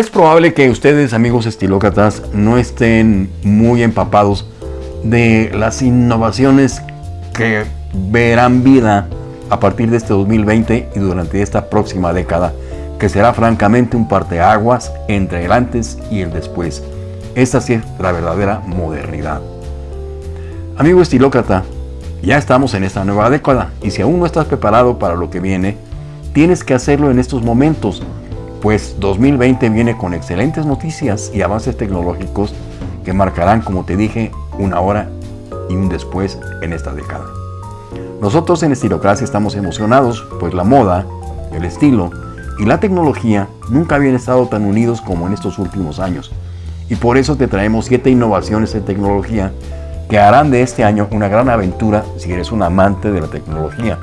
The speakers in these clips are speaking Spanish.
Es probable que ustedes, amigos estilócratas, no estén muy empapados de las innovaciones que verán vida a partir de este 2020 y durante esta próxima década, que será francamente un parteaguas entre el antes y el después. Esta sí es la verdadera modernidad. Amigo estilócrata, ya estamos en esta nueva década y si aún no estás preparado para lo que viene, tienes que hacerlo en estos momentos pues 2020 viene con excelentes noticias y avances tecnológicos que marcarán, como te dije, una hora y un después en esta década. Nosotros en Estilocracia estamos emocionados, pues la moda, el estilo y la tecnología nunca habían estado tan unidos como en estos últimos años. Y por eso te traemos 7 innovaciones en tecnología que harán de este año una gran aventura si eres un amante de la tecnología.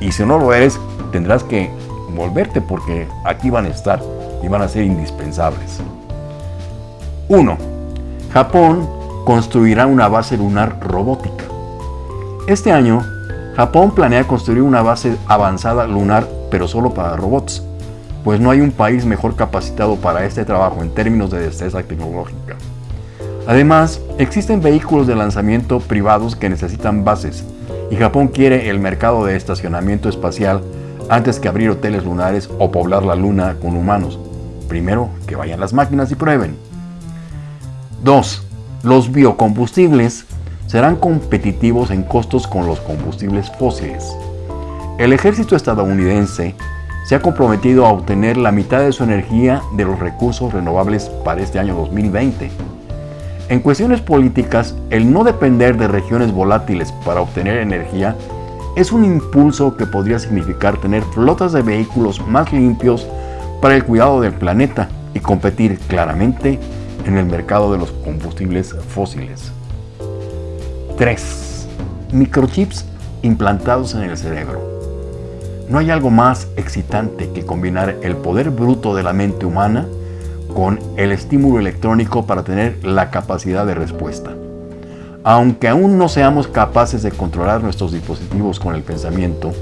Y si no lo eres, tendrás que volverte porque aquí van a estar y van a ser indispensables. 1. Japón construirá una base lunar robótica. Este año, Japón planea construir una base avanzada lunar, pero solo para robots, pues no hay un país mejor capacitado para este trabajo en términos de destreza tecnológica. Además, existen vehículos de lanzamiento privados que necesitan bases, y Japón quiere el mercado de estacionamiento espacial antes que abrir hoteles lunares o poblar la luna con humanos. Primero, que vayan las máquinas y prueben. 2. Los biocombustibles serán competitivos en costos con los combustibles fósiles. El ejército estadounidense se ha comprometido a obtener la mitad de su energía de los recursos renovables para este año 2020. En cuestiones políticas, el no depender de regiones volátiles para obtener energía es un impulso que podría significar tener flotas de vehículos más limpios para el cuidado del planeta y competir claramente en el mercado de los combustibles fósiles. 3. Microchips implantados en el cerebro. No hay algo más excitante que combinar el poder bruto de la mente humana con el estímulo electrónico para tener la capacidad de respuesta. Aunque aún no seamos capaces de controlar nuestros dispositivos con el pensamiento,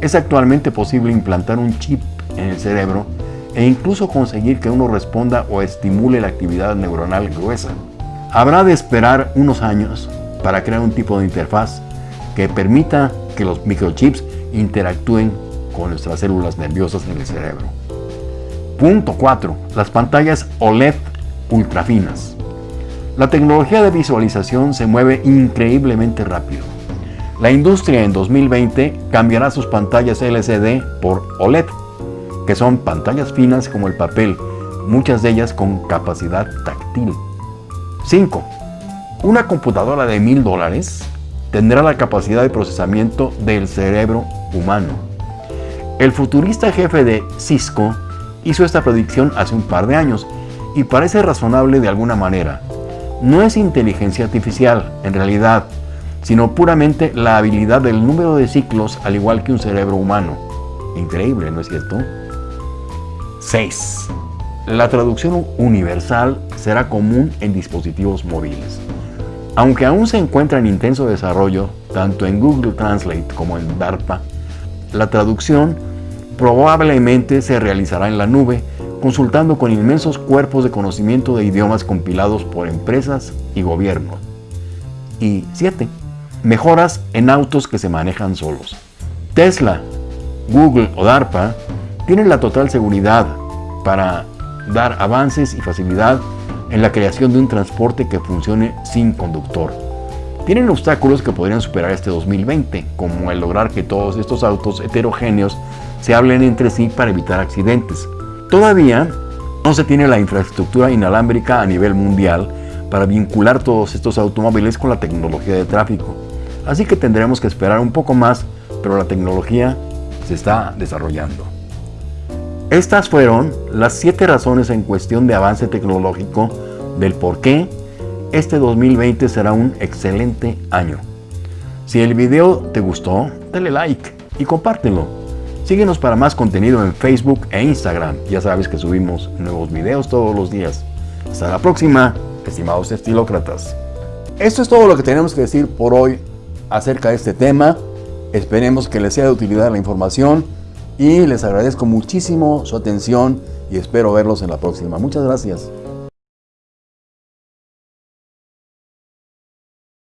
es actualmente posible implantar un chip en el cerebro e incluso conseguir que uno responda o estimule la actividad neuronal gruesa. Habrá de esperar unos años para crear un tipo de interfaz que permita que los microchips interactúen con nuestras células nerviosas en el cerebro. Punto 4. Las pantallas OLED ultrafinas. La tecnología de visualización se mueve increíblemente rápido. La industria en 2020 cambiará sus pantallas LCD por OLED, que son pantallas finas como el papel, muchas de ellas con capacidad táctil. 5. Una computadora de mil dólares tendrá la capacidad de procesamiento del cerebro humano. El futurista jefe de Cisco hizo esta predicción hace un par de años y parece razonable de alguna manera no es inteligencia artificial, en realidad, sino puramente la habilidad del número de ciclos al igual que un cerebro humano. Increíble, ¿no es cierto? 6. La traducción universal será común en dispositivos móviles. Aunque aún se encuentra en intenso desarrollo, tanto en Google Translate como en DARPA, la traducción probablemente se realizará en la nube consultando con inmensos cuerpos de conocimiento de idiomas compilados por empresas y gobiernos. Y 7. Mejoras en autos que se manejan solos. Tesla, Google o DARPA tienen la total seguridad para dar avances y facilidad en la creación de un transporte que funcione sin conductor. Tienen obstáculos que podrían superar este 2020, como el lograr que todos estos autos heterogéneos se hablen entre sí para evitar accidentes, Todavía no se tiene la infraestructura inalámbrica a nivel mundial para vincular todos estos automóviles con la tecnología de tráfico. Así que tendremos que esperar un poco más, pero la tecnología se está desarrollando. Estas fueron las 7 razones en cuestión de avance tecnológico del por qué este 2020 será un excelente año. Si el video te gustó, dale like y compártelo. Síguenos para más contenido en Facebook e Instagram. Ya sabes que subimos nuevos videos todos los días. Hasta la próxima, estimados estilócratas. Esto es todo lo que tenemos que decir por hoy acerca de este tema. Esperemos que les sea de utilidad la información y les agradezco muchísimo su atención y espero verlos en la próxima. Muchas gracias.